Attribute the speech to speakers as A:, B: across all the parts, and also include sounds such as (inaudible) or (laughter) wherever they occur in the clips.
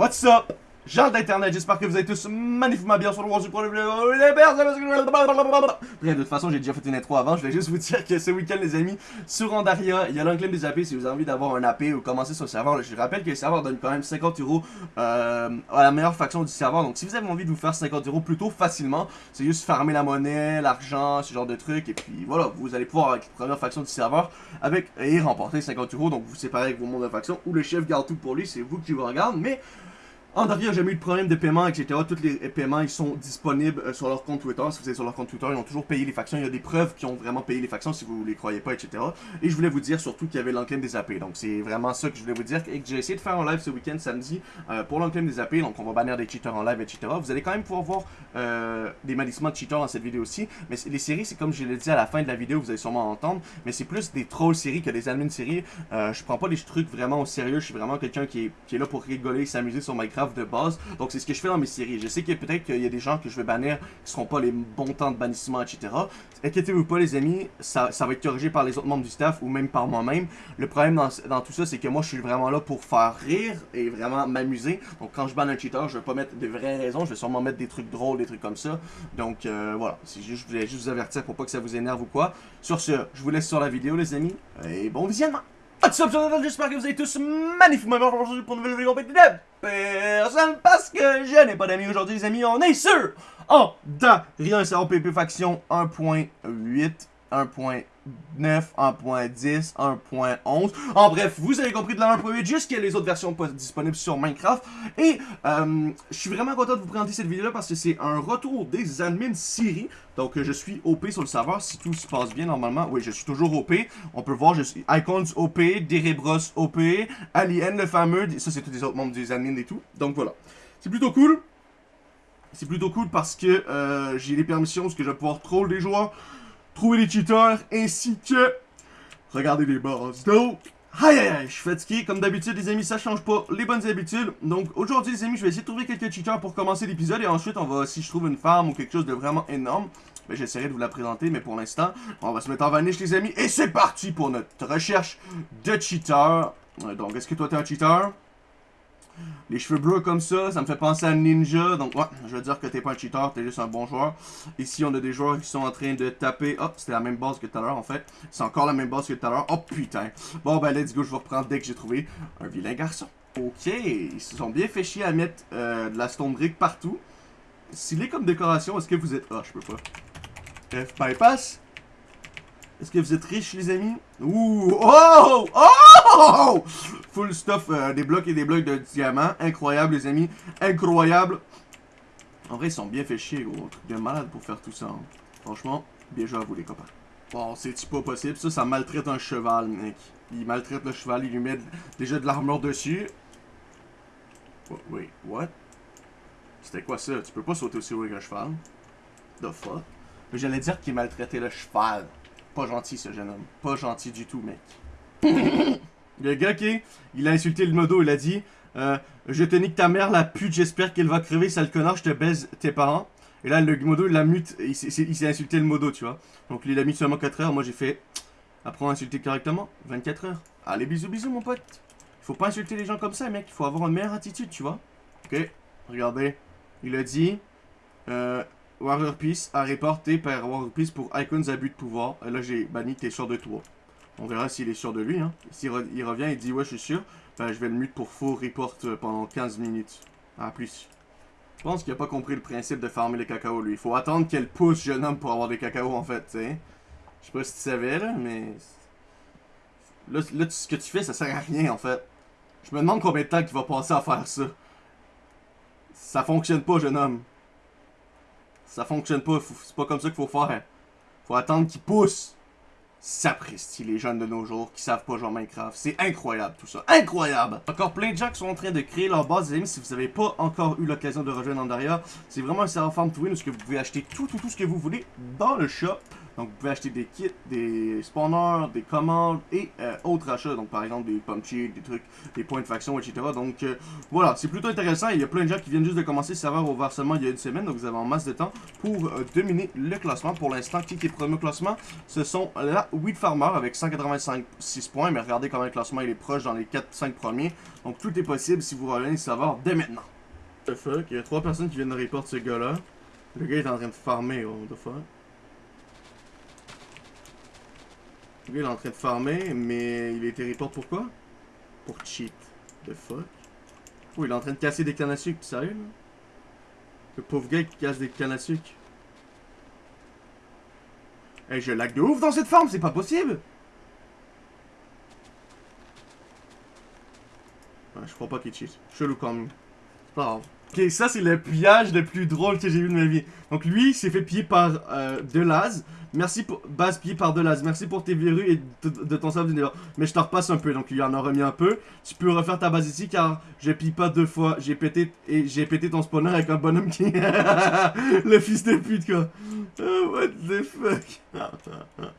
A: What's up? Gens d'internet, j'espère que vous êtes tous magnifiquement bien sur le World Bref, de toute façon, j'ai déjà fait une intro avant. Je voulais juste vous dire que ce week-end, les amis, sur Andaria, il y a l'enclame des AP. Si vous avez envie d'avoir un AP ou commencer sur le serveur, je rappelle que le serveur donne quand même 50 euros euh, à la meilleure faction du serveur. Donc, si vous avez envie de vous faire 50 euros plutôt facilement, c'est juste farmer la monnaie, l'argent, ce genre de trucs. Et puis voilà, vous allez pouvoir avec la première faction du serveur avec et remporter 50 euros. Donc, vous séparez avec vos mondes de faction ou le chef garde tout pour lui. C'est vous qui vous regarde. Mais Andaria n'a jamais eu de problème de paiement, etc. Tous les paiements, ils sont disponibles euh, sur leur compte Twitter. Si vous êtes sur leur compte Twitter, ils ont toujours payé les factions. Il y a des preuves qui ont vraiment payé les factions si vous les croyez pas, etc. Et je voulais vous dire surtout qu'il y avait l'enclame des AP. Donc c'est vraiment ça que je voulais vous dire. Et que j'ai essayé de faire un live ce week-end samedi euh, pour l'enclame des AP. Donc on va bannir des cheaters en live, etc. Vous allez quand même pouvoir voir euh, des manissements de cheaters dans cette vidéo aussi. Mais les séries, c'est comme je l'ai dit à la fin de la vidéo, vous allez sûrement entendre. Mais c'est plus des trolls séries que des admins séries. Euh, je prends pas les trucs vraiment au sérieux. Je suis vraiment quelqu'un qui est, qui est là pour rigoler, s'amuser sur Minecraft de base. Donc c'est ce que je fais dans mes séries. Je sais que peut-être qu'il y a des gens que je vais bannir qui seront pas les bons temps de bannissement, etc. Inquiétez-vous pas les amis, ça, va être corrigé par les autres membres du staff ou même par moi-même. Le problème dans, dans tout ça, c'est que moi je suis vraiment là pour faire rire et vraiment m'amuser. Donc quand je banne un cheater, je vais pas mettre de vraies raisons, je vais sûrement mettre des trucs drôles, des trucs comme ça. Donc euh, voilà, juste, je voulais juste vous avertir pour pas que ça vous énerve ou quoi. Sur ce, je vous laisse sur la vidéo les amis, et bon visionnement What's up, j'espère que vous êtes tous magnifiquement aujourd'hui pour une nouvelle vidéo de personne parce que je n'ai pas d'amis aujourd'hui les amis, on est sur en da rien c'est PP faction 1.8 1.9, 1.10, 1.11. En bref, vous avez compris de la 1.8 jusqu'à les autres versions disponibles sur Minecraft. Et euh, je suis vraiment content de vous présenter cette vidéo-là parce que c'est un retour des admins Siri. Donc je suis OP sur le serveur si tout se passe bien normalement. Oui, je suis toujours OP. On peut voir, je suis Icons OP, Derebros OP, Alien le fameux. Ça, c'est tous les autres membres des admins et tout. Donc voilà. C'est plutôt cool. C'est plutôt cool parce que euh, j'ai les permissions, parce que je vais pouvoir troll des joueurs trouver les cheaters, ainsi que regarder les boss. Donc, aïe aïe aïe, je suis fatigué. Comme d'habitude, les amis, ça change pas les bonnes habitudes. Donc, aujourd'hui, les amis, je vais essayer de trouver quelques cheaters pour commencer l'épisode. Et ensuite, on va, si je trouve une farm ou quelque chose de vraiment énorme, ben, j'essaierai de vous la présenter. Mais pour l'instant, on va se mettre en vanish, les amis. Et c'est parti pour notre recherche de cheaters. Donc, est-ce que toi, t'es un cheater? Les cheveux bleus comme ça, ça me fait penser à Ninja. Donc, ouais, je veux dire que t'es pas un cheater, t'es juste un bon joueur. Ici, on a des joueurs qui sont en train de taper. Oh, c'était la même base que tout à l'heure, en fait. C'est encore la même base que tout à l'heure. Oh, putain. Bon, ben, let's go, je vais reprendre dès que j'ai trouvé un vilain garçon. Ok, ils se sont bien fait chier à mettre euh, de la stone brick partout. S'il est comme décoration, est-ce que vous êtes... Oh, je peux pas. F bypass est-ce que vous êtes riches, les amis? Ouh! Oh! Oh! Full stuff, euh, des blocs et des blocs de diamants. Incroyable, les amis. Incroyable. En vrai, ils sont bien fait chier, gros. Truc de malade pour faire tout ça. Hein. Franchement, bien joué à vous, les copains. Bon, c'est pas possible? Ça, ça maltraite un cheval, mec. Il maltraite le cheval, il lui met déjà de l'armure dessus. Oh, wait, what? C'était quoi ça? Tu peux pas sauter aussi haut qu'un cheval? The fuck? Mais j'allais dire qu'il maltraitait le cheval. Pas gentil, ce jeune homme. Pas gentil du tout, mec. (laughs) le gars qui, il a insulté le modo, il a dit euh, Je te nique ta mère, la pute, j'espère qu'elle va crever, sale connard, je te baise tes parents. Et là, le modo, il l'a mute, il s'est insulté le modo, tu vois. Donc, il a mis seulement 4 heures. Moi, j'ai fait Apprends à insulter correctement, 24 heures. Allez, bisous, bisous, mon pote. Il faut pas insulter les gens comme ça, mec. Il faut avoir une meilleure attitude, tu vois. Ok, regardez. Il a dit euh, Warrior Peace a reporté par Warrior Peace pour Icons abus de pouvoir. Et là, j'ai banni t'es sûr de toi. On verra s'il est sûr de lui. Hein. S'il il revient et dit ouais, je suis sûr, ben, je vais le mute pour faux report euh, pendant 15 minutes. À plus. Je pense qu'il a pas compris le principe de farmer les cacao, lui. Il faut attendre qu'elle pousse, jeune homme, pour avoir des cacao, en fait, tu sais. Je sais pas si tu savais, là, mais... Là, là, ce que tu fais, ça sert à rien, en fait. Je me demande combien de temps qu'il va passer à faire ça. Ça fonctionne pas, jeune homme. Ça fonctionne pas, c'est pas comme ça qu'il faut faire. Faut attendre qu'ils poussent. Sapristi, les jeunes de nos jours qui savent pas jouer Minecraft. C'est incroyable tout ça. Incroyable! Encore plein de gens qui sont en train de créer leur base. Les amis, si vous n'avez pas encore eu l'occasion de rejoindre Andaria, c'est vraiment un serveur farm to win où vous pouvez acheter tout, tout, tout ce que vous voulez dans le shop. Donc vous pouvez acheter des kits, des spawners, des commandes et euh, autres achats. Donc par exemple des pommes des trucs, des points de faction, etc. Donc euh, voilà, c'est plutôt intéressant. Il y a plein de gens qui viennent juste de commencer le serveur au versement il y a une semaine. Donc vous avez en masse de temps pour euh, dominer le classement. Pour l'instant, qui est premier au classement? Ce sont la Wheat Farmer avec 185 points. Mais regardez comment le classement il est proche dans les 4-5 premiers. Donc tout est possible si vous revenez le serveur dès maintenant. The fuck, il y a trois personnes qui viennent de report ce gars-là. Le gars est en train de farmer, oh, the fuck? Gars il est en train de farmer, mais il été report pourquoi Pour cheat. The fuck? Oh, il est en train de casser des cannes à sucre, sérieux Le pauvre gars qui casse des cannes à sucre. Eh, je lag de ouf dans cette farm, c'est pas possible ouais, Je crois pas qu'il cheat. Chelou quand même. C'est pas grave. Ok, ça c'est le pillage le plus drôle que j'ai vu de ma vie. Donc lui, s'est fait piller par euh, Delaz. Merci pour... Base pillé par Delaz. Merci pour tes verrues et de, ton serveur du Mais je te repasse un peu, donc il en a remis un peu. Tu peux refaire ta base ici car je pille pas deux fois. J'ai pété et j'ai pété ton spawner avec un bonhomme qui... (laughs) le fils de pute quoi. Oh, what the fuck? (laughs)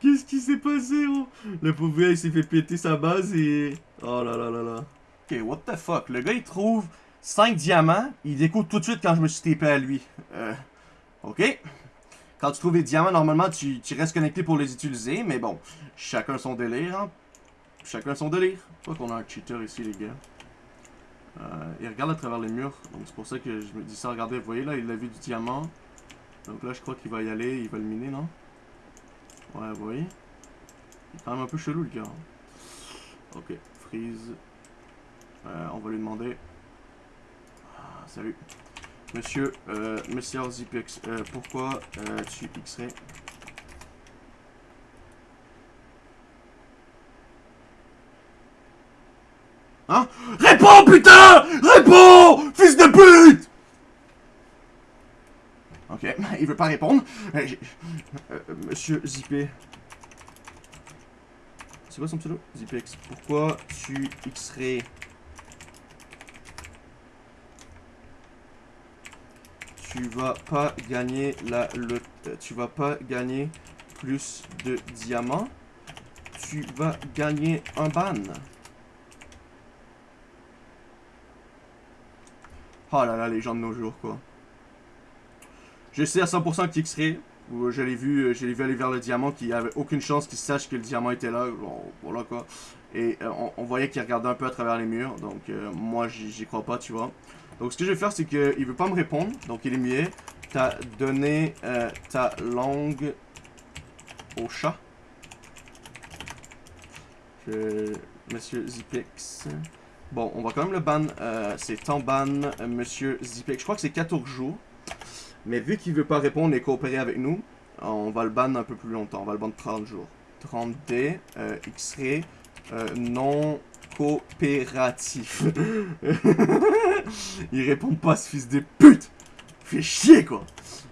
A: Qu'est-ce qui s'est passé gros? Le pauvre gars il s'est fait péter sa base et... Oh là là là là. Ok, what the fuck? Le gars il trouve... 5 diamants, il découvre tout de suite quand je me suis TP à lui. Euh, ok. Quand tu trouves des diamants, normalement, tu, restes connecté pour les utiliser, mais bon, chacun son délire, hein. Chacun son délire. Pas qu'on a un cheater ici, les gars. Euh, il regarde à travers les murs, donc c'est pour ça que je me dis ça. Regardez, vous voyez là, il a vu du diamant. Donc là, je crois qu'il va y aller, il va le miner, non? Ouais, vous voyez? Il est quand même un peu chelou, le gars. Ok, freeze. Euh, on va lui demander salut. Monsieur, euh, Monsieur Zipex, euh, pourquoi euh, tu xerais Hein? Réponds, putain Réponds Fils de pute Ok, (laughs) il veut pas répondre. Euh, euh, monsieur Zipé. C'est quoi son pseudo? Zipex. Pourquoi tu xerais tu vas pas gagner la le tu vas pas gagner plus de diamants. Tu vas gagner un ban. Oh là là, les gens de nos jours, quoi. Je sais à 100% qu'il serait. Je l'ai vu, je l'ai vu aller vers le diamant, qui avait aucune chance qu'il sache que le diamant était là. Voilà quoi. Et euh, on, voyait qu'il regardait un peu à travers les murs. Donc euh, moi, j'y crois pas, tu vois. Donc ce que je vais faire, c'est qu'il veut pas me répondre. Donc il est muet. T'as donné euh, ta langue au chat. Monsieur Zipex. Bon, on va quand même le ban. Euh, c'est en ban, euh, Monsieur Zipex. Je crois que c'est 14 jours. Mais vu qu'il veut pas répondre et coopérer avec nous, on va le ban un peu plus longtemps. On va le ban 30 jours. 30D, X-ray, non coopératif. (laughs) Il répond pas, ce fils de pute. Fait chier, quoi.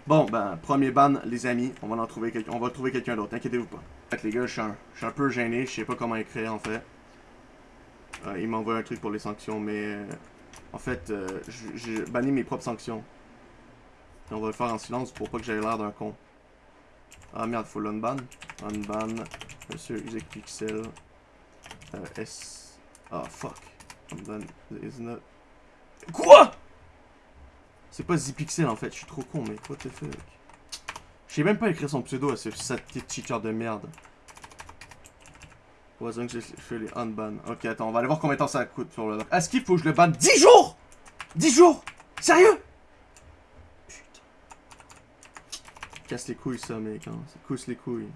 A: Bon, ben, premier ban, les amis. On va en trouver quelqu'un. On va trouver quelqu'un d'autre. Inquiétez-vous pas. En fait, les gars, je suis un, peu gêné. Je sais pas comment écrire, en fait. Euh, il m'envoie un truc pour les sanctions, mais... Euh, en fait, euh, j'ai banni mes propres sanctions. on va le faire en silence pour pas que j'aie l'air d'un con. Ah merde, faut l'unban. Unban, Monsieur Isaac Pixel, S... Ah, fuck. Unban is not... Quoi? C'est pas Zipixel en fait, je suis trop con, mais what the fuck? Je sais même pas écrire son pseudo à ce petit cheater de merde. Que je fais les unban. Ok, attends, on va aller voir combien de temps ça coûte sur le... Est-ce qu'il faut que je le banne 10 jours? 10 jours? Sérieux? Putain. Casse les couilles ça, mec. Hein. Ça casse les couilles.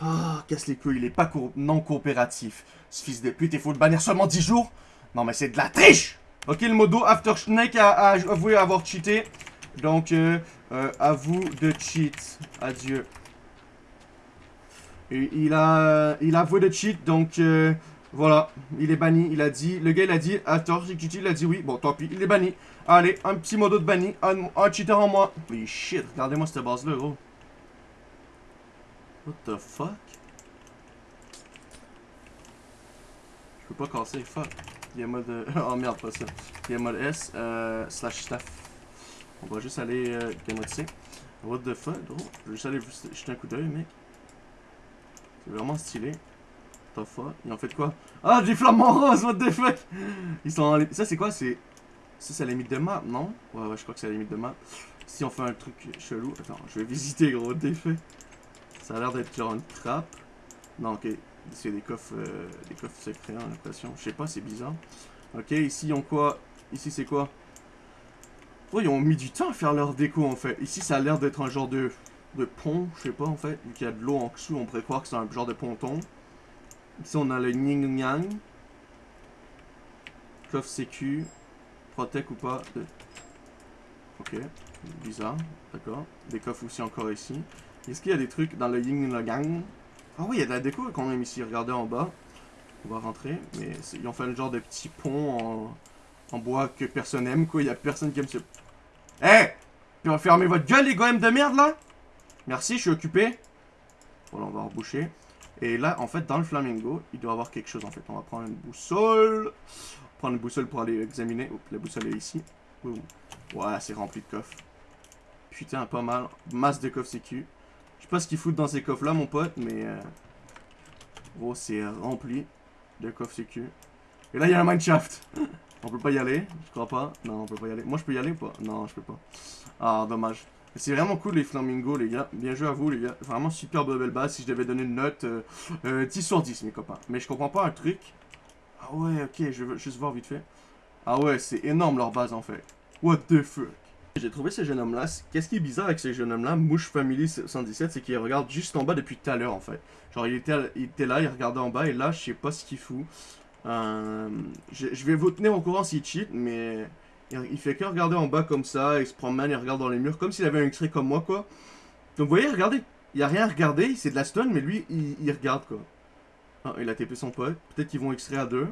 A: Ah, casse les couilles. Il est pas non coopératif. Ce fils de pute, il faut le bannir seulement 10 jours Non, mais c'est de la triche Ok, le modo After Snake a, avoué avoir cheaté. Donc, euh, euh, à vous de cheat. Adieu. Il a, il a avoué de cheat, donc euh, voilà, il est banni, il a dit, le gars il a dit, After il a dit oui, bon tant pis, il est banni. Allez, un petit modo de banni, un, cheater en moi. Mais shit, regardez-moi cette base là, gros. What the fuck? Je peux pas casser, fuck. Il y a mode... (laughs) oh merde, pas ça. Il y a mode S, euh, slash staff. On va juste aller euh, mode. What the fuck, gros? Je vais juste aller jeter un coup d'œil, mec. C'est vraiment stylé. What the fuck? Ils ont fait quoi? Ah, des flamants roses, what the fuck? Ils sont en... Ça, c'est quoi? C'est... Ça, c'est la limite de map, non? Ouais, ouais, je crois que c'est la limite de map. Si on fait un truc chelou... Attends, je vais visiter, gros, what the fuck? Ça a l'air d'être une trappe. Non, ok. C'est des coffres, euh, des coffres secrets, j'ai l'impression. Je sais pas, c'est bizarre. Ok, ici, ils ont quoi? Ici, c'est quoi? Oh, ils ont mis du temps à faire leur déco, en fait. Ici, ça a l'air d'être un genre de, de pont, je sais pas, en fait. Vu qu'il y a de l'eau en dessous, on pourrait croire que c'est un genre de ponton. Ici, on a le Ning Yang. Coffre sécu. Protect ou pas. Ok, bizarre, d'accord. Des coffres aussi encore ici. Est-ce qu'il y a des trucs dans le Yin Yang? Ah oui, il y a de la déco quand même ici. Regardez en bas. On va rentrer. Mais ils ont fait un genre de petit pont en, bois que personne aime, quoi. Il y a personne qui aime ce... Hé hey Fermez votre gueule, les goèmes de merde, là Merci, je suis occupé. Voilà, on va reboucher. Et là, en fait, dans le flamingo, il doit y avoir quelque chose, en fait. On va prendre une boussole. Prendre une boussole pour aller examiner. La boussole est ici. Ouais, c'est rempli de coffres. Putain, pas mal. Masse de coffres sécu. Je sais pas ce qu'ils foutent dans ces coffres-là, mon pote, mais... Euh... Oh, c'est rempli de coffres sécu. Et là, il y a un mineshaft. (laughs) on peut pas y aller, je crois pas. Non, on peut pas y aller. Moi, je peux y aller ou pas? Non, je peux pas. Ah, dommage. C'est vraiment cool les flamingos, les gars. Bien joué à vous, les gars. Vraiment super belle base. Si je devais donner une note, euh, 10 euh, sur 10, mes copains. Mais je comprends pas un truc. Ah ouais, ok, je veux juste voir vite fait. Ah ouais, c'est énorme leur base, en fait. What the fuck? J'ai trouvé ce jeune homme-là. Qu'est-ce qui est bizarre avec ce jeune homme-là, Mouche Family 117, c'est qu'il regarde juste en bas depuis tout à l'heure, en fait. Genre, il était, il là, il regardait en bas, et là, je sais pas ce qu'il fout. Euh, je, vais vous tenir au courant s'il cheat, mais il, fait que regarder en bas comme ça, il se promène, il regarde dans les murs, comme s'il avait un extrait comme moi, quoi. Donc, vous voyez, regardez, il y a rien à regarder, c'est de la stun, mais lui, il, il regarde, quoi. Ah, il a TP son pote, peut-être qu'ils vont extraire à deux.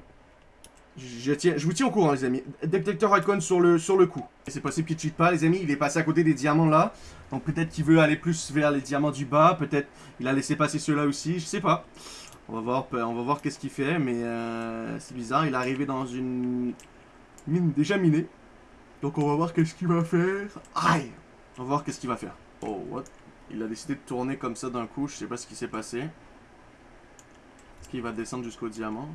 A: Je, vous tiens au courant, les amis. Détecteur icon sur le, sur le coup. C'est possible qu'il cheat pas, les amis. Il est passé à côté des diamants là. Donc peut-être qu'il veut aller plus vers les diamants du bas. Peut-être il a laissé passer ceux-là aussi. Je sais pas. On va voir, voir qu'est-ce qu'il fait. Mais euh, c'est bizarre. Il est arrivé dans une mine déjà minée. Donc on va voir qu'est-ce qu'il va faire. Aïe On va voir qu'est-ce qu'il va faire. Oh, what? Il a décidé de tourner comme ça d'un coup. Je sais pas ce qui s'est passé. Est-ce qu'il va descendre jusqu'au diamant?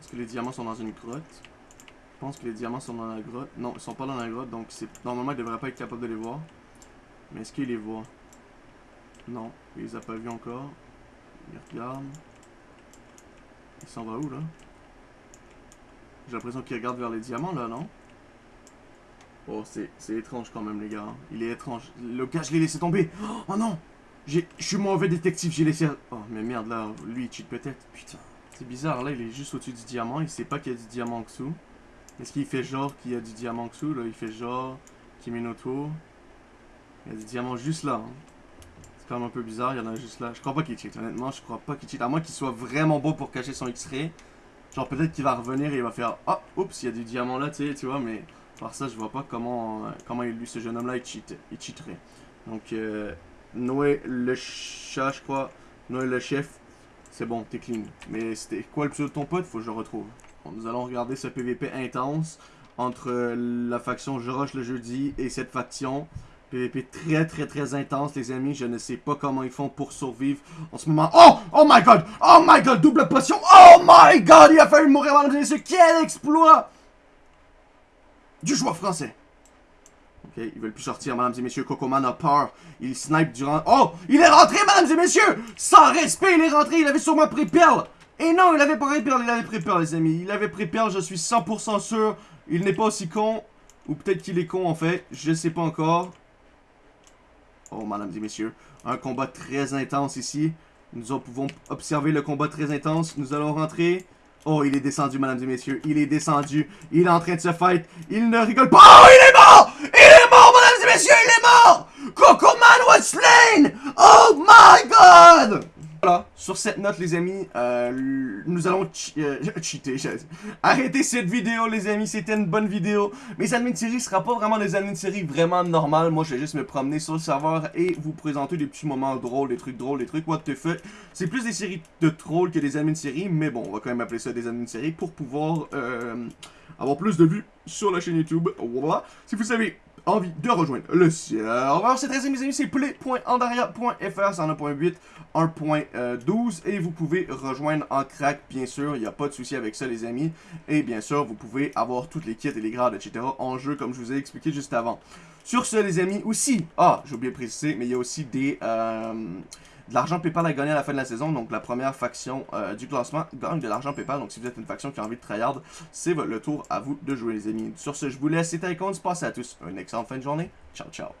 A: Est-ce que les diamants sont dans une grotte? Je pense que les diamants sont dans la grotte. Non, ils sont pas dans la grotte, donc c'est normalement il devrait pas être capable de les voir. Mais est-ce qu'il les voit Non, il les a pas vus encore. Il regarde. Il s'en va où là? J'ai l'impression qu'il regarde vers les diamants là, non? Oh, c'est étrange quand même les gars. Il est étrange. Le gars, je l'ai laissé tomber. Oh non Je suis mauvais détective, j'ai laissé... Oh, mais merde là, lui il cheat peut-être. Putain. C'est bizarre, là, il est juste au-dessus du diamant. Il sait pas qu'il y a du diamant en dessous. Est-ce qu'il fait genre qu'il y a du diamant en dessous, là? Il fait genre qu'il met autour. Il y a du diamant juste là. Hein. C'est quand même un peu bizarre, il y en a juste là. Je crois pas qu'il cheat, honnêtement, je crois pas qu'il cheat. À moins qu'il soit vraiment beau pour cacher son X-ray. Genre, peut-être qu'il va revenir et il va faire « Ah, oups, il y a du diamant là, tu sais, tu vois, mais... » Par ça, je vois pas comment, euh, comment lui, ce jeune homme-là, il, cheat, il cheaterait. Donc, euh, Noé le chat, je crois. Noé le chef, c'est bon, t'es clean. Mais c'était quoi le pseudo de ton pote? Faut que je le retrouve. Nous allons regarder ce PVP intense entre la faction Je le jeudi et cette faction. PVP très très très intense les amis, je ne sais pas comment ils font pour survivre en ce moment. Oh! Oh my god! Oh my god! Double potion! Oh my god! Il a fallu mourir avant de Quel exploit! Du joueur français. Ok, ils veulent plus sortir, mesdames et messieurs. Cocoman a peur. Il snipe durant... Oh! Il est rentré, mesdames et messieurs! Sans respect, il est rentré. Il avait sûrement pris perle. Et non, il avait pas pris perle. Il avait pris perle, les amis. Il avait pris perle, je suis 100% sûr. Il n'est pas aussi con. Ou peut-être qu'il est con, en fait. Je sais pas encore. Oh, mesdames et messieurs. Un combat très intense ici. Nous pouvons observer le combat très intense. Nous allons rentrer. Oh, il est descendu, mesdames et messieurs. Il est descendu. Il est en train de se fight. Il ne rigole pas. Oh, il est mort! Messieurs, il est mort! Coco Man was slain! Oh my god! Voilà, sur cette note les amis, euh, nous allons euh, (laughs) cheater, arrêter cette vidéo les amis, c'était une bonne vidéo. Mes admins de série sera pas vraiment des admins de série vraiment normales, moi je vais juste me promener sur le serveur et vous présenter des petits moments drôles, des trucs drôles, des trucs what the fuck. C'est plus des séries de trolls que des admins de série, mais bon, on va quand même appeler ça des admins de série pour pouvoir euh, avoir plus de vues sur la chaîne YouTube. Voilà, si vous savez envie de rejoindre le serveur. C'est très mes amis, c'est play.andaria.fr, c'est en 1.8, 1.12 et vous pouvez rejoindre en crack, bien sûr, il n'y a pas de souci avec ça les amis. Et bien sûr, vous pouvez avoir toutes les kits et les grades, etc. en jeu comme je vous ai expliqué juste avant. Sur ce les amis, aussi, ah, j'ai oublié de préciser, mais il y a aussi des... Euh, de l'argent PayPal à gagner à la fin de la saison. Donc la première faction euh, du classement gagne de l'argent PayPal. Donc si vous êtes une faction qui a envie de tryhard, c'est le tour à vous de jouer les amis. Sur ce, je vous laisse. C'était Icons. Passez à tous une excellente fin de journée. Ciao, ciao.